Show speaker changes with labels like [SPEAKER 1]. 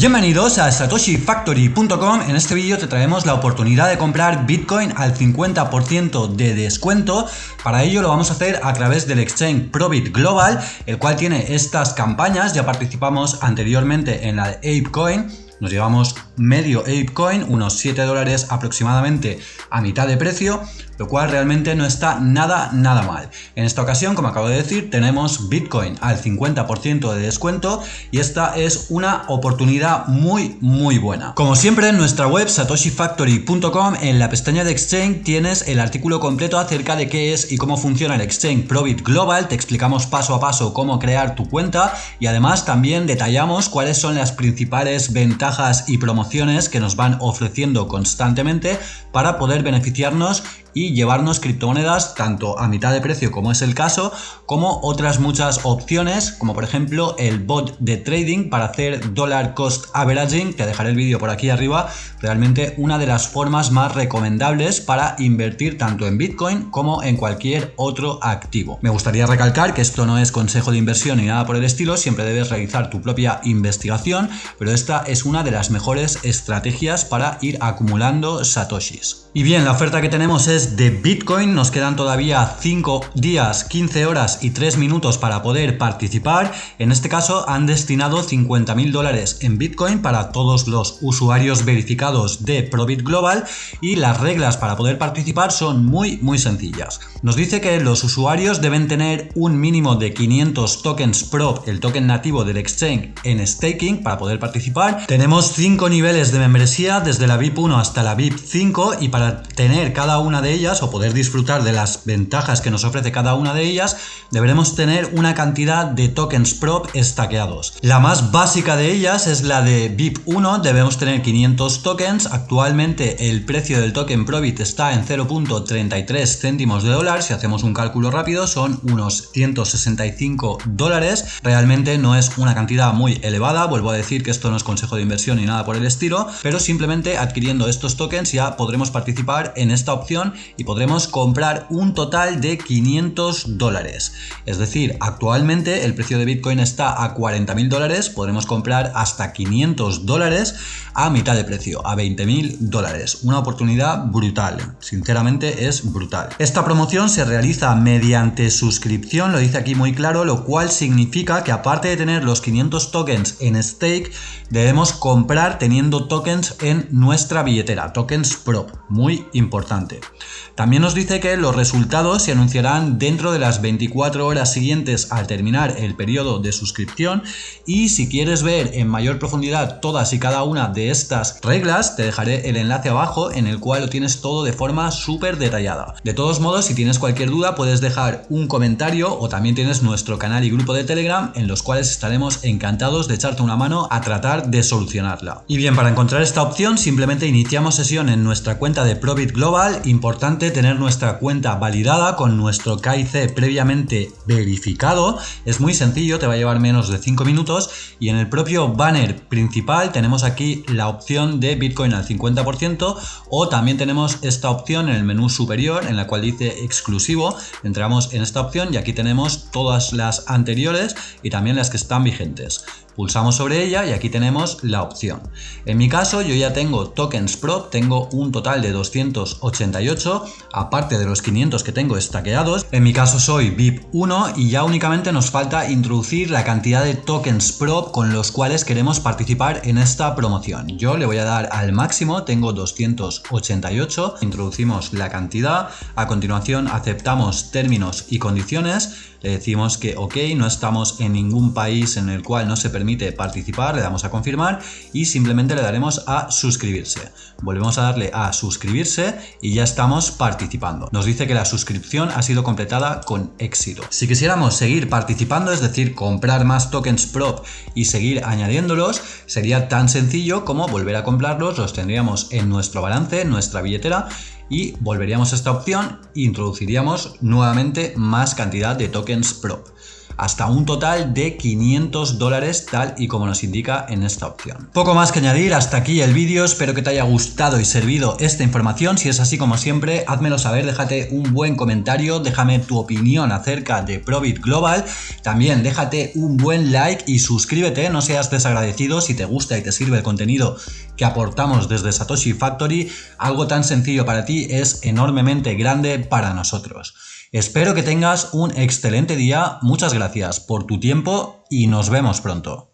[SPEAKER 1] Bienvenidos a satoshifactory.com. En este vídeo te traemos la oportunidad de comprar Bitcoin al 50% de descuento. Para ello lo vamos a hacer a través del exchange Probit Global, el cual tiene estas campañas. Ya participamos anteriormente en la de ApeCoin. Nos llevamos medio ApeCoin, unos 7 dólares aproximadamente a mitad de precio lo cual realmente no está nada, nada mal. En esta ocasión, como acabo de decir, tenemos Bitcoin al 50% de descuento y esta es una oportunidad muy, muy buena. Como siempre, en nuestra web satoshifactory.com, en la pestaña de Exchange tienes el artículo completo acerca de qué es y cómo funciona el Exchange Probit Global. Te explicamos paso a paso cómo crear tu cuenta y además también detallamos cuáles son las principales ventajas y promociones que nos van ofreciendo constantemente para poder beneficiarnos y llevarnos criptomonedas tanto a mitad de precio como es el caso, como otras muchas opciones, como por ejemplo el bot de trading para hacer dollar cost averaging, te dejaré el vídeo por aquí arriba, realmente una de las formas más recomendables para invertir tanto en Bitcoin como en cualquier otro activo. Me gustaría recalcar que esto no es consejo de inversión ni nada por el estilo, siempre debes realizar tu propia investigación, pero esta es una de las mejores estrategias para ir acumulando satoshis. Y bien, la oferta que tenemos es de Bitcoin. Nos quedan todavía 5 días, 15 horas y 3 minutos para poder participar. En este caso han destinado 50 mil dólares en Bitcoin para todos los usuarios verificados de Probit Global y las reglas para poder participar son muy muy sencillas. Nos dice que los usuarios deben tener un mínimo de 500 tokens Prob, el token nativo del exchange, en staking para poder participar. Tenemos 5 niveles de membresía desde la VIP 1 hasta la VIP 5 y para tener cada una de ellas o poder disfrutar de las ventajas que nos ofrece cada una de ellas, deberemos tener una cantidad de tokens prop estaqueados. La más básica de ellas es la de VIP 1, debemos tener 500 tokens. Actualmente el precio del token Probit está en 0.33 céntimos de dólar. Si hacemos un cálculo rápido son unos 165 dólares. Realmente no es una cantidad muy elevada. Vuelvo a decir que esto no es consejo de inversión ni nada por el estilo, pero simplemente adquiriendo estos tokens ya podremos participar en esta opción y podremos comprar un total de 500 dólares. Es decir, actualmente el precio de Bitcoin está a 40 mil dólares, podremos comprar hasta 500 dólares a mitad de precio, a 20 mil dólares. Una oportunidad brutal, sinceramente es brutal. Esta promoción se realiza mediante suscripción, lo dice aquí muy claro, lo cual significa que aparte de tener los 500 tokens en stake, debemos comprar teniendo tokens en nuestra billetera, tokens prop, muy importante. También nos dice que los resultados se anunciarán dentro de las 24 horas siguientes al terminar el periodo de suscripción y si quieres ver en mayor profundidad todas y cada una de estas reglas te dejaré el enlace abajo en el cual lo tienes todo de forma súper detallada. De todos modos si tienes cualquier duda puedes dejar un comentario o también tienes nuestro canal y grupo de Telegram en los cuales estaremos encantados de echarte una mano a tratar de solucionarla. Y bien, para encontrar esta opción simplemente iniciamos sesión en nuestra cuenta de Probit Global, tener nuestra cuenta validada con nuestro KIC previamente verificado. Es muy sencillo, te va a llevar menos de 5 minutos y en el propio banner principal tenemos aquí la opción de Bitcoin al 50% o también tenemos esta opción en el menú superior en la cual dice exclusivo. Entramos en esta opción y aquí tenemos todas las anteriores y también las que están vigentes. Pulsamos sobre ella y aquí tenemos la opción. En mi caso yo ya tengo tokens prop, tengo un total de 288, aparte de los 500 que tengo estaqueados. En mi caso soy VIP 1 y ya únicamente nos falta introducir la cantidad de tokens prop con los cuales queremos participar en esta promoción. Yo le voy a dar al máximo, tengo 288, introducimos la cantidad, a continuación aceptamos términos y condiciones le decimos que ok, no estamos en ningún país en el cual no se participar, le damos a confirmar y simplemente le daremos a suscribirse. Volvemos a darle a suscribirse y ya estamos participando. Nos dice que la suscripción ha sido completada con éxito. Si quisiéramos seguir participando, es decir, comprar más tokens prop y seguir añadiéndolos, sería tan sencillo como volver a comprarlos, los tendríamos en nuestro balance, en nuestra billetera y volveríamos a esta opción e introduciríamos nuevamente más cantidad de tokens prop. Hasta un total de 500 dólares tal y como nos indica en esta opción. Poco más que añadir, hasta aquí el vídeo, espero que te haya gustado y servido esta información, si es así como siempre, házmelo saber, déjate un buen comentario, déjame tu opinión acerca de Probit Global, también déjate un buen like y suscríbete, no seas desagradecido si te gusta y te sirve el contenido que aportamos desde Satoshi Factory, algo tan sencillo para ti es enormemente grande para nosotros. Espero que tengas un excelente día, muchas gracias por tu tiempo y nos vemos pronto.